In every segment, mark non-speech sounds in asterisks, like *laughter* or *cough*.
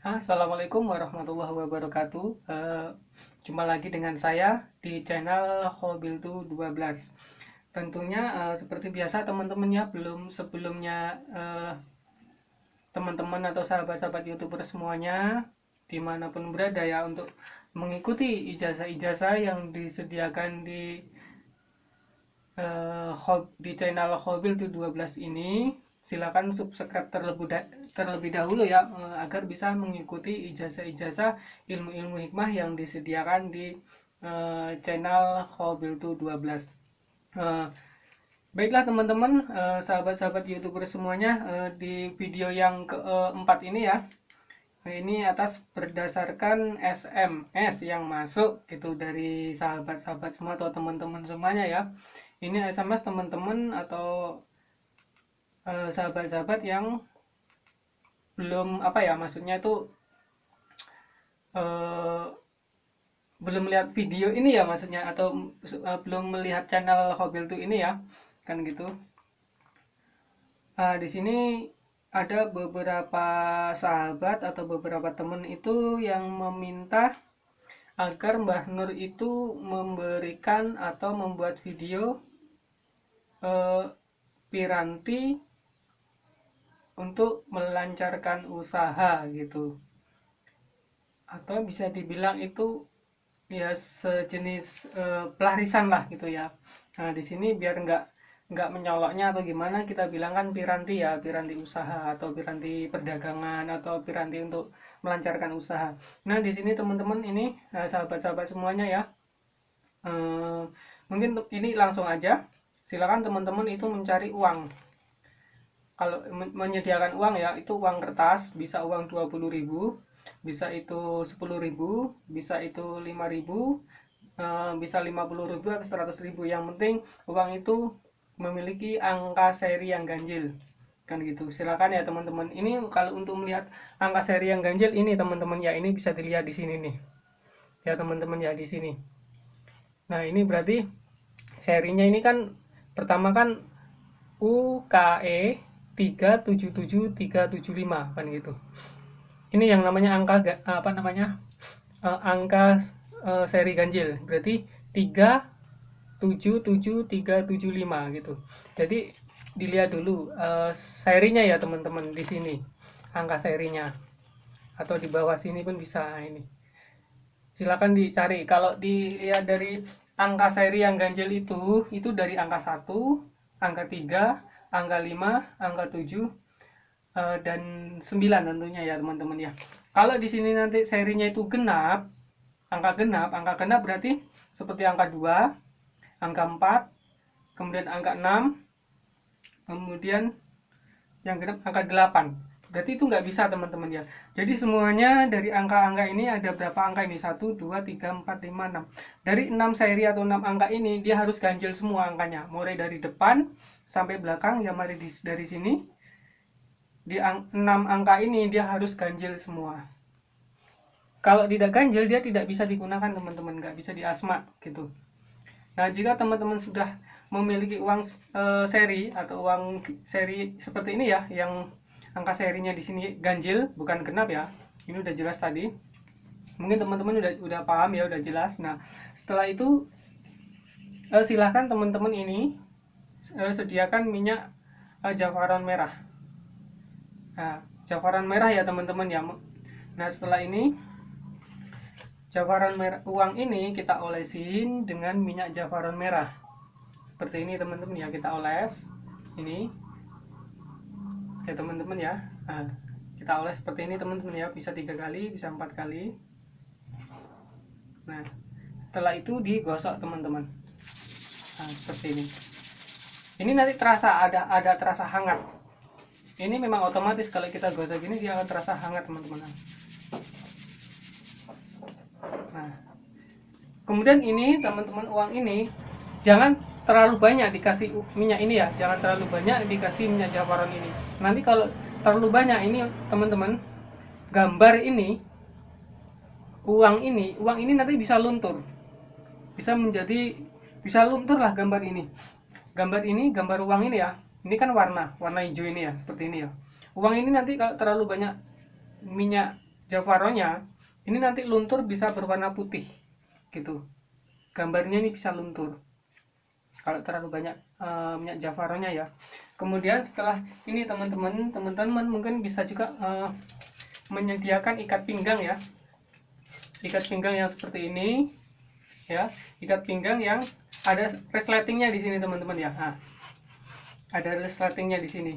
Assalamualaikum warahmatullahi wabarakatuh. Uh, Jumpa lagi dengan saya di channel Hobiltu 12 Tentunya uh, seperti biasa teman-teman ya Belum sebelumnya uh, teman-teman atau sahabat-sahabat youtuber semuanya Di mana pun berada ya untuk mengikuti ijazah-ijazah yang disediakan di uh, di channel Hobiltu 12 ini. Silakan subscribe terlebih da terlebih dahulu ya eh, agar bisa mengikuti ijazah-ijazah ilmu-ilmu hikmah yang disediakan di uh, channel Hobiltu 12. Uh, baiklah teman-teman, sahabat-sahabat youtuber semuanya, di video yang keempat ini ya, ini atas berdasarkan SMS yang masuk itu dari sahabat-sahabat semua atau teman-teman semuanya ya. Ini SMS teman-teman atau Eh, sahabat-sahabat yang belum apa ya maksudnya itu uh, belum melihat video ini ya maksudnya atau uh, belum melihat channel Hobil tuh ini ya kan gitu. Uh, di sini ada beberapa sahabat atau beberapa teman itu yang meminta agar Mbah Nur itu memberikan atau membuat video uh, piranti untuk melancarkan usaha gitu. Atau bisa dibilang itu ya sejenis e, pelarisan lah gitu ya. Nah di sini biar nggak nggak menyoloknya atau gimana kita bilang kan piranti ya piranti usaha atau piranti perdagangan atau piranti untuk melancarkan usaha. Nah di sini teman-teman ini eh, sahabat-sahabat semuanya ya e, mungkin ini langsung aja. Silakan teman-teman itu mencari uang kalau menyediakan uang ya itu uang kertas bisa uang 20.000 bisa itu 10.000 bisa itu 5.000 eh, bisa 50.000 atau 100.000 yang penting uang itu memiliki angka seri yang ganjil kan gitu. Silakan ya teman-teman. Ini kalau untuk melihat angka seri yang ganjil ini teman-teman ya ini bisa dilihat di sini nih. Ya teman-teman ya di sini. Nah ini berarti serinya ini kan pertama kan UKE 377 375 kan gitu. Ini yang namanya angka apa namanya uh, angka uh, seri ganjil. Berarti 377375 gitu. Jadi dilihat dulu uh, serinya ya teman-teman di sini. Angka serinya. Atau di bawah sini pun bisa ini. Silakan dicari. Kalau dilihat dari angka seri yang ganjil itu itu dari angka 1 angka 3 angka 5, angka 7, uh, eh, dan 9 tentunya ya teman-teman ya. Kalau di sini nanti serinya itu genap, angka genap, angka genap berarti seperti angka 2, angka 4, kemudian angka 6, kemudian yang genap angka 8 berarti itu nggak bisa teman-teman ya. Jadi semuanya dari angka-angka ini ada berapa angka ini? 1, 2, 3, 4, 5, 6 dari 6 seri atau 6 angka ini dia harus ganjil semua angkanya. Mulai dari depan sampai belakang ya mari di, dari sini. Di ang, 6 angka ini dia harus ganjil semua. Kalau tidak ganjil dia tidak bisa digunakan teman-teman. Nggak bisa diasma gitu. Nah jika teman-teman sudah memiliki uang e, seri atau uang seri seperti ini ya yang angka serinya di sini ganjil bukan genap ya. Ini udah jelas tadi. Mungkin teman-teman udah udah paham ya udah jelas. Nah setelah itu eh, silahkan teman-teman ini sediakan minyak eh, jafaran merah. Nah jafaran merah ya teman-teman ya. Nah setelah ini jafaran merah uang ini kita olesin dengan minyak jafaran merah. Seperti ini teman-teman ya. Kita oles ini. Ya teman-teman ya. Nah, kita oles seperti ini teman-teman ya. Bisa tiga kali bisa empat kali. Nah setelah itu digosok teman-teman. Nah, seperti ini ini nanti terasa ada ada terasa hangat. Ini memang otomatis kalau kita gosok gini dia akan terasa hangat teman-teman. Nah kemudian ini teman-teman uang ini jangan terlalu banyak dikasih minyak ini ya. Jangan terlalu banyak dikasih minyak jawaron ini. Nanti kalau terlalu banyak ini teman-teman gambar ini uang ini uang ini nanti bisa luntur. Bisa menjadi bisa luntur lah gambar ini gambar ini gambar uang ini ya. Ini kan warna warna hijau ini ya seperti ini ya. Uang ini nanti kalau terlalu banyak minyak Javaronya ini nanti luntur bisa berwarna putih gitu. Gambarnya ini bisa luntur. Kalau terlalu banyak uh, minyak javaronya ya. Kemudian setelah ini teman-teman teman-teman mungkin bisa juga uh, menyediakan ikat pinggang ya. Ikat pinggang yang seperti ini ya. Ikat pinggang yang ada resletingnya di sini teman-teman ya. Nah, ada resletingnya di sini.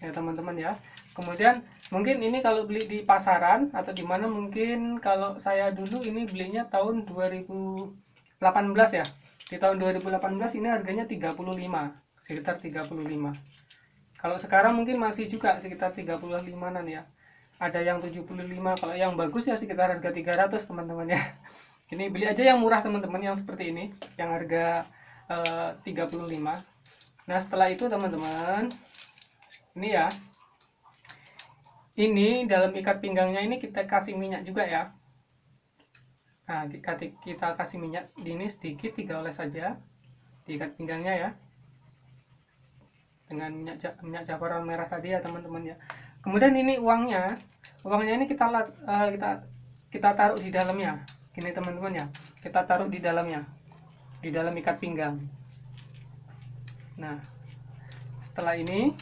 Ya teman-teman ya. Kemudian mungkin ini kalau beli di pasaran atau di mana mungkin kalau saya dulu ini belinya tahun 2018 ya. Di tahun 2018 ini harganya 35 sekitar 35 kalau sekarang mungkin masih juga sekitar 35an ya ada yang 75 kalau yang bagus ya sekitar harga 300 teman-teman ya. Ini beli aja yang murah teman-teman yang seperti ini yang harga eh, 35 nah setelah itu teman-teman ini ya. Ini dalam ikat pinggangnya ini kita kasih minyak juga ya. Nah kita, kasih minyak ini sedikit tiga oles saja di ikat pinggangnya ya. Dengan minyak minyak jabaran merah tadi ya teman-teman ya kemudian ini uangnya. Uangnya ini kita uh, kita kita taruh di dalamnya. Gini teman-teman ya. Kita taruh di dalamnya. Di dalam ikat pinggang. Nah setelah ini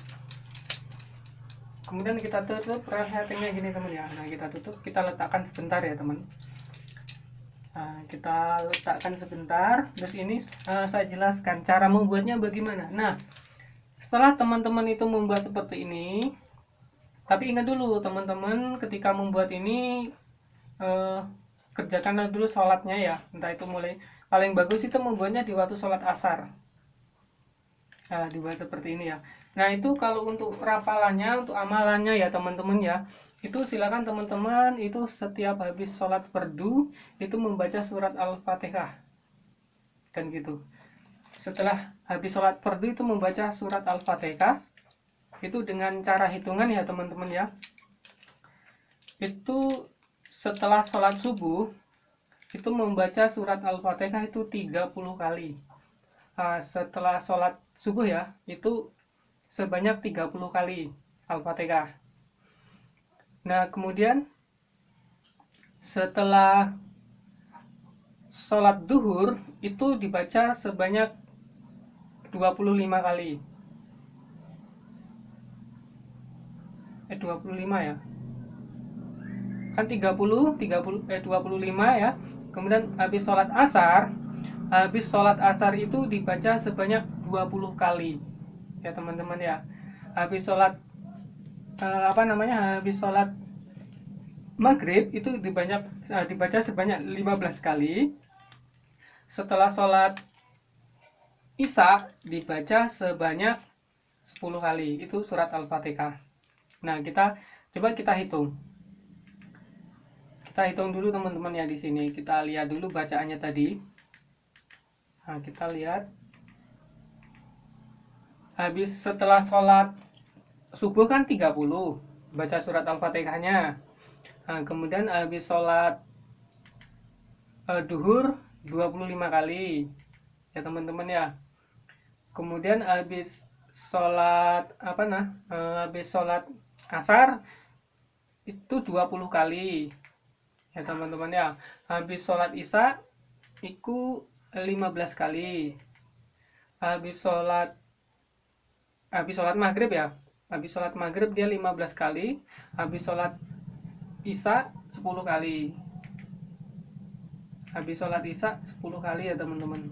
kemudian kita tutup resletingnya gini teman ya. Nah kita tutup kita letakkan sebentar ya teman. Nah, kita letakkan sebentar. Terus ini uh, saya jelaskan cara membuatnya bagaimana. Nah setelah teman-teman itu membuat seperti ini tapi ingat dulu teman-teman ketika membuat ini uh, kerjakanlah dulu sholatnya ya. Entah itu mulai paling bagus itu membuatnya di waktu sholat asar. Nah, dibuat seperti ini ya. Nah itu kalau untuk rapalannya, untuk amalannya ya teman-teman ya itu silakan teman-teman itu setiap habis sholat perdu itu membaca surat al-fatihah. Kan gitu. Setelah habis sholat perdu itu membaca surat al-fatihah itu dengan cara hitungan ya teman-teman ya itu setelah sholat subuh itu membaca surat al-fatihah itu 30 kali nah, setelah sholat subuh ya itu sebanyak 30 kali Al-Fatihah. Nah, kemudian setelah sholat duhur itu dibaca sebanyak 25 kali. Eh 25 ya. Kan 30, 30 eh 25 ya. Kemudian habis sholat asar, habis sholat asar itu dibaca sebanyak 20 kali. Ya teman-teman ya. Habis sholat uh, apa namanya habis sholat maghrib itu dibanyak uh, dibaca sebanyak 15 kali. Setelah sholat isya dibaca sebanyak 10 kali. Itu surat al-fatihah nah kita coba kita hitung. Kita hitung dulu teman-teman ya di sini. Kita lihat dulu bacaannya tadi. Nah kita lihat. Habis setelah sholat subuh kan 30 baca surat al-fatihahnya. Nah, kemudian habis sholat uh, duhur 25 kali ya teman-teman ya. Kemudian habis sholat apa nah uh, habis sholat asar itu 20 kali. Ya teman-teman ya. Habis sholat isya itu 15 kali. Habis sholat habis sholat maghrib ya. Habis sholat maghrib dia 15 kali. Habis sholat isya 10 kali. Habis sholat isya 10 kali ya teman-teman.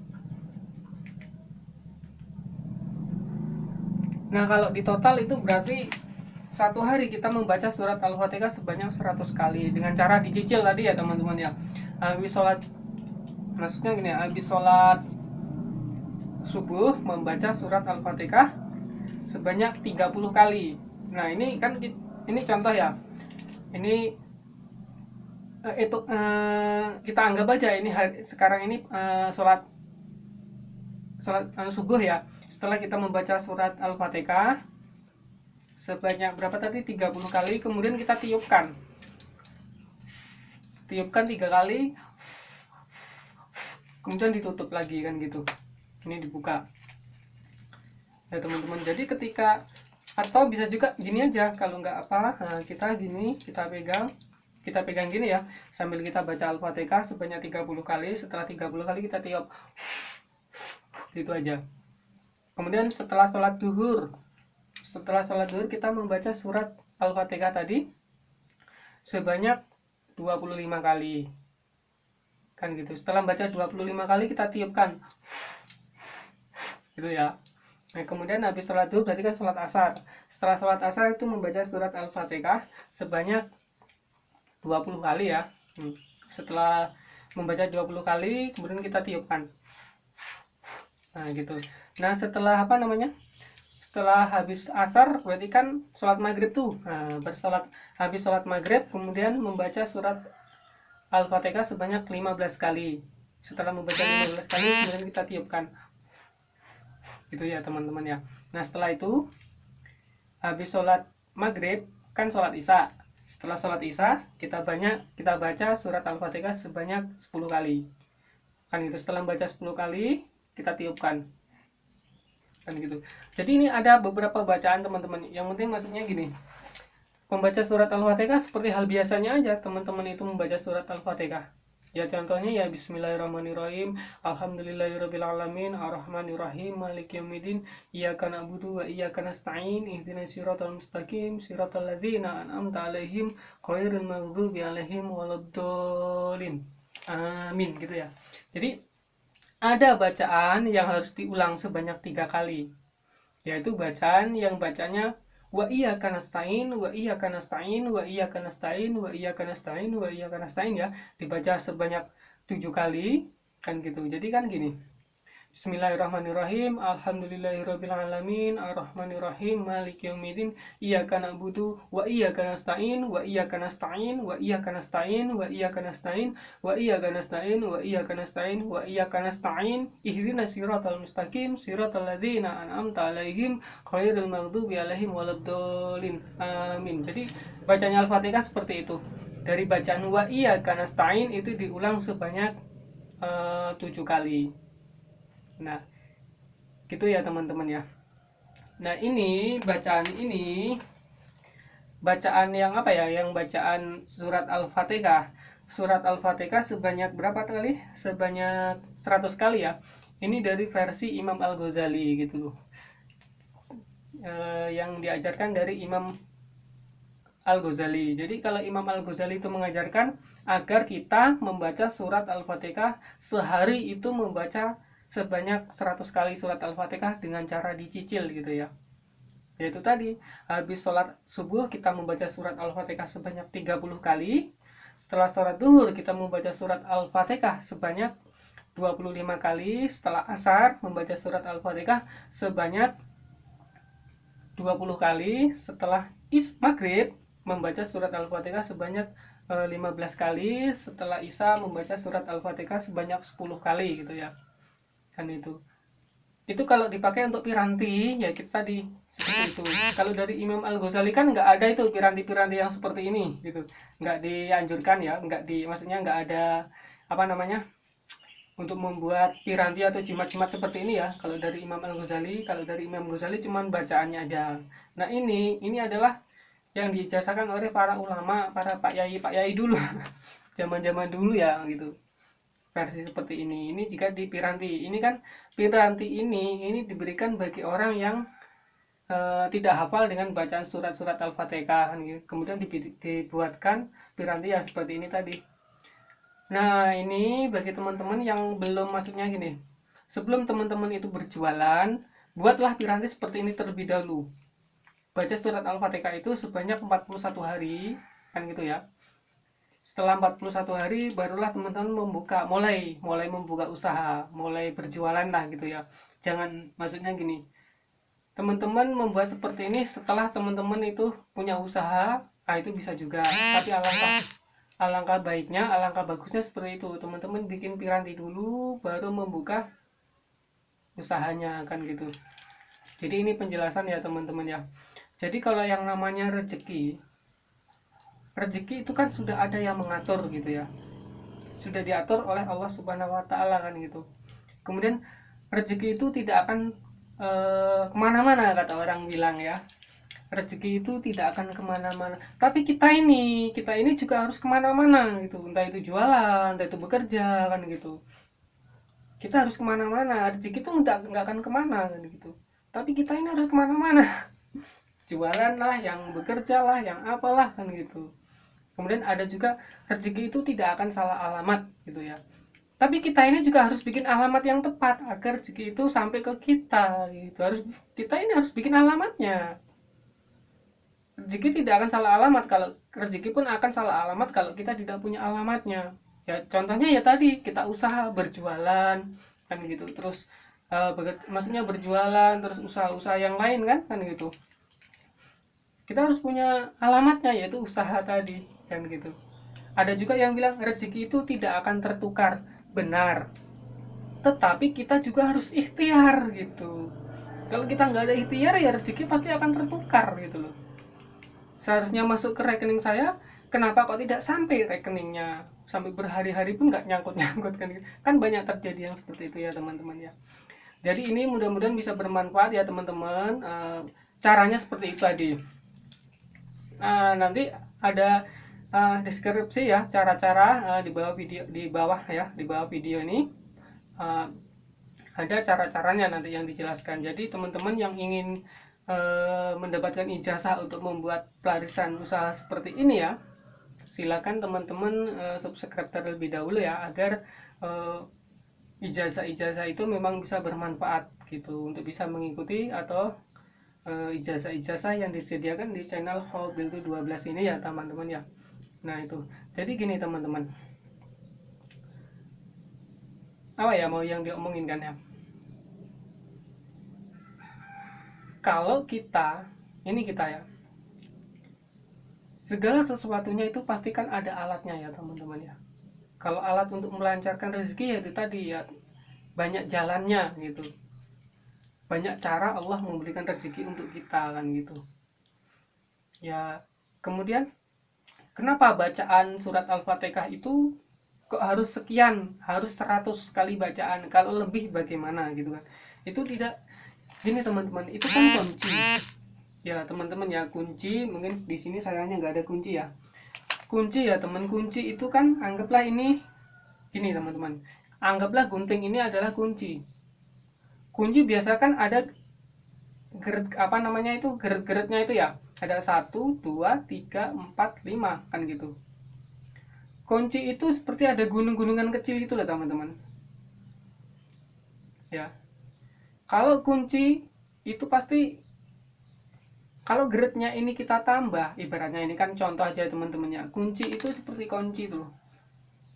Nah kalau di total itu berarti satu hari kita membaca surat al-fatihah sebanyak 100 kali. Dengan cara dicicil tadi ya teman-teman ya. Habis sholat maksudnya gini habis sholat subuh membaca surat al-fatihah sebanyak 30 kali. Nah ini kan ini contoh ya. Ini uh, itu uh, kita anggap aja ini hari, sekarang ini uh, sholat sholat uh, subuh ya. Setelah kita membaca surat al-fatihah sebanyak berapa tadi? 30 kali. Kemudian kita tiupkan. Tiupkan tiga kali. Kemudian ditutup lagi kan gitu. Ini dibuka. Ya teman-teman. Jadi ketika atau bisa juga gini aja. Kalau nggak apa nah, kita gini kita pegang. Kita pegang gini ya. Sambil kita baca Al-Fatihah sebanyak 30 kali. Setelah 30 kali kita tiup. Gitu aja. Kemudian setelah sholat duhur setelah sholat duhur kita membaca surat Al-Fatihah tadi sebanyak 25 kali kan gitu setelah baca 25 kali kita tiupkan gitu ya Nah, kemudian habis sholat duhur berarti kan sholat asar. Setelah sholat asar itu membaca surat Al-Fatihah sebanyak 20 kali ya. Hmm. Setelah membaca 20 kali, kemudian kita tiupkan. Nah, gitu. Nah, setelah apa namanya? Setelah habis asar, berarti kan sholat maghrib tuh. Nah, bersolat, habis sholat maghrib, kemudian membaca surat Al-Fatihah sebanyak 15 kali. Setelah membaca 15 kali, kemudian kita tiupkan. Gitu ya teman-teman ya. Nah setelah itu habis sholat maghrib kan sholat isya. Setelah sholat isya kita banyak kita baca surat al-fatihah sebanyak 10 kali. Kan itu setelah baca 10 kali kita tiupkan kan gitu. Jadi ini ada beberapa bacaan teman-teman. Yang penting maksudnya gini membaca surat al-fatihah seperti hal biasanya aja teman-teman itu membaca surat al-fatihah. Ya contohnya ya Bismillahirrahmanirrahim Alhamdulillahirrahmanirrahim Ar-Rahmanirrahim Malik Yawmiddin Iyaka na'budu wa iyaka nasta'in Ihdinas siratal mustaqim Siratal ladzina an'amta alaihim Khairul maghdubi alaihim Waladdolin Amin gitu ya. Jadi ada bacaan yang harus diulang sebanyak tiga kali Yaitu bacaan yang bacanya wa iya kanastain wa iya kanastain wa iya kanastain wa iya kanastain wa iya kanastain ya. Dibaca sebanyak tujuh kali kan gitu. Jadi kan gini Bismillahirrahmanirrahim. Alhamdulillahirrabbilalamin. Ar-Rahmanirrahim. Malik yaumiddin. Iyyaka na'budu wa iyyaka nasta'in wa iyyaka nasta'in wa iyyaka nasta'in wa iyyaka nasta'in wa iyyaka nasta'in wa iyyaka nasta'in wa iyyaka nasta'in. Ihdinas siratal mustaqim siratal ladzina an'amta 'alaihim khairil maghdubi 'alaihim waladdallin. Amin. Jadi bacanya Al-Fatihah seperti itu. Dari bacaan wa iyyaka nasta'in itu diulang sebanyak uh, tujuh kali nah gitu ya teman-teman ya. Nah ini bacaan ini bacaan yang apa ya yang bacaan surat al-fatihah. Surat al-fatihah sebanyak berapa kali? Sebanyak 100 kali ya. Ini dari versi Imam Al-Ghazali gitu loh. E, yang diajarkan dari Imam Al-Ghazali. Jadi kalau Imam Al-Ghazali itu mengajarkan agar kita membaca surat al-fatihah sehari itu membaca sebanyak 100 kali surat Al-Fatihah dengan cara dicicil gitu ya. Yaitu tadi, habis sholat subuh kita membaca surat Al-Fatihah sebanyak 30 kali. Setelah sholat duhur kita membaca surat Al-Fatihah sebanyak 25 kali. Setelah asar membaca surat Al-Fatihah sebanyak 20 kali. Setelah is maghrib membaca surat Al-Fatihah sebanyak 15 eh, kali. Setelah isya membaca surat Al-Fatihah sebanyak 10 kali gitu ya kan itu. Itu kalau dipakai untuk piranti ya kita di seperti itu. Kalau dari Imam Al Ghazali kan nggak ada itu piranti-piranti yang seperti ini gitu. Nggak dianjurkan ya nggak di maksudnya nggak ada apa namanya untuk membuat piranti atau jimat-jimat seperti ini ya. Kalau dari Imam Al Ghazali kalau dari Imam Ghazali cuman bacaannya aja. Nah ini ini adalah yang dijasakan oleh para ulama para pak yai pak yai dulu. *laughs* Zaman-zaman dulu ya gitu versi seperti ini. Ini jika di piranti. Ini kan piranti ini ini diberikan bagi orang yang uh, tidak hafal dengan bacaan surat-surat al-fatihah kan gitu. kemudian dibuatkan piranti yang seperti ini tadi. Nah ini bagi teman-teman yang belum maksudnya gini. Sebelum teman-teman itu berjualan buatlah piranti seperti ini terlebih dahulu. Baca surat al-fatihah itu sebanyak 41 hari kan gitu ya setelah 41 hari barulah teman-teman membuka mulai mulai membuka usaha mulai berjualan lah gitu ya. Jangan maksudnya gini teman-teman membuat seperti ini setelah teman-teman itu punya usaha ah itu bisa juga. Tapi alangkah alangkah baiknya alangkah bagusnya seperti itu. Teman-teman bikin piranti dulu baru membuka usahanya kan gitu. Jadi ini penjelasan ya teman-teman ya. Jadi kalau yang namanya rezeki rezeki itu kan sudah ada yang mengatur gitu ya. Sudah diatur oleh Allah Subhanahu Wa Taala kan gitu. Kemudian rezeki itu tidak akan e, ke mana-mana kata orang bilang ya. Rezeki itu tidak akan ke mana-mana. Tapi kita ini kita ini juga harus ke mana-mana gitu. Entah itu jualan entah itu bekerja kan gitu. Kita harus ke mana-mana. Rezeki itu nggak nggak akan ke mana kan gitu. Tapi kita ini harus ke mana-mana. *laughs* Jualan lah yang bekerja lah yang apalah kan gitu kemudian ada juga rezeki itu tidak akan salah alamat gitu ya. Tapi kita ini juga harus bikin alamat yang tepat agar rezeki itu sampai ke kita gitu. Harus kita ini harus bikin alamatnya. Rezeki tidak akan salah alamat kalau rezeki pun akan salah alamat kalau kita tidak punya alamatnya. Ya contohnya ya tadi kita usaha berjualan kan gitu. Terus uh, maksudnya berjualan terus usaha-usaha yang lain kan kan gitu. Kita harus punya alamatnya yaitu usaha tadi kan gitu. Ada juga yang bilang rezeki itu tidak akan tertukar. Benar. Tetapi kita juga harus ikhtiar gitu. Kalau kita nggak ada ikhtiar ya rezeki pasti akan tertukar gitu loh. Seharusnya masuk ke rekening saya kenapa kok tidak sampai rekeningnya? Sampai berhari-hari pun nggak nyangkut-nyangkut kan kan banyak terjadi yang seperti itu ya teman-teman ya. Jadi ini mudah-mudahan bisa bermanfaat ya teman-teman. E, caranya seperti itu tadi. Nah, nanti ada uh, deskripsi ya cara-cara uh, di bawah video di bawah ya di bawah video ini. Uh, ada cara-caranya nanti yang dijelaskan. Jadi teman-teman yang ingin uh, mendapatkan ijazah untuk membuat pelarisan usaha seperti ini ya silakan teman-teman uh, subscribe terlebih dahulu ya agar ijazah-ijazah itu memang bisa bermanfaat gitu untuk bisa mengikuti atau ijazah-ijazah yang disediakan di channel Hobil 12 ini ya teman-teman ya nah itu. Jadi gini teman-teman. Apa ya mau yang diomongin kan ya? Kalau kita ini kita ya. Segala sesuatunya itu pastikan ada alatnya ya teman-teman ya. Kalau alat untuk melancarkan rezeki ya itu tadi ya banyak jalannya gitu. Banyak cara Allah memberikan rezeki untuk kita kan gitu. Ya kemudian kenapa bacaan surat Al-Fatihah itu kok harus sekian, harus 100 kali bacaan, kalau lebih bagaimana gitu kan. Itu tidak gini teman-teman, itu kan kunci. Ya, teman-teman ya, kunci mungkin di sini sayangnya nggak ada kunci ya. Kunci ya, teman kunci itu kan anggaplah ini gini teman-teman. Anggaplah gunting ini adalah kunci. Kunci biasa kan ada geret apa namanya itu geret-geretnya itu ya ada satu dua tiga empat lima kan gitu. Kunci itu seperti ada gunung-gunungan kecil gitu loh teman-teman. Ya. Kalau kunci itu pasti kalau geretnya ini kita tambah ibaratnya ini kan contoh aja teman-temannya kunci itu seperti kunci tuh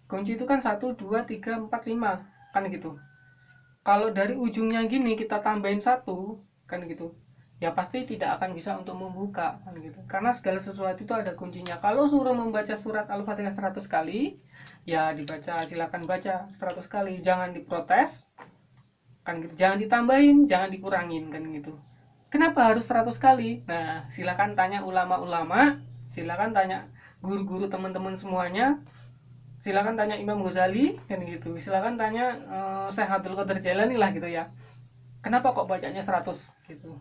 kunci itu kan satu dua tiga empat lima kan gitu. Kalau dari ujungnya gini kita tambahin satu kan gitu ya pasti tidak akan bisa untuk membuka kan gitu. Karena segala sesuatu itu ada kuncinya. Kalau suruh membaca surat al-fatihah 100 kali ya dibaca silakan baca 100 kali. Jangan diprotes kan gitu. Jangan ditambahin jangan dikurangin kan gitu. Kenapa harus 100 kali? Nah silakan tanya ulama-ulama silakan tanya guru-guru teman-teman semuanya silakan tanya Imam Ghazali kan gitu. Silakan tanya uh, Syekh Abdul Qadir Jailani lah gitu ya. Kenapa kok bacanya 100 gitu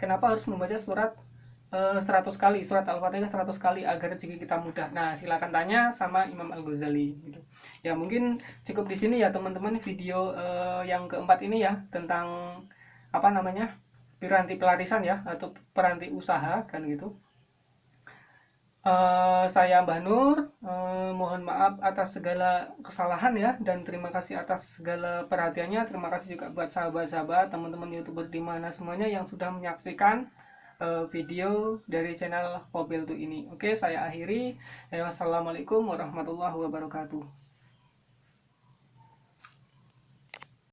kenapa harus membaca surat uh, eh, 100 kali surat al-fatihah 100 kali agar rezeki kita mudah? Nah silakan tanya sama Imam Al Ghazali gitu. Ya mungkin cukup di sini ya teman-teman video uh, yang keempat ini ya tentang apa namanya piranti pelarisan ya atau peranti usaha kan gitu Uh, saya Mbah Nur, uh, mohon maaf atas segala kesalahan ya dan terima kasih atas segala perhatiannya. Terima kasih juga buat sahabat-sahabat, teman-teman youtuber di mana semuanya yang sudah menyaksikan uh, video dari channel Mobil ini. Oke, saya akhiri. Wassalamualaikum warahmatullahi wabarakatuh.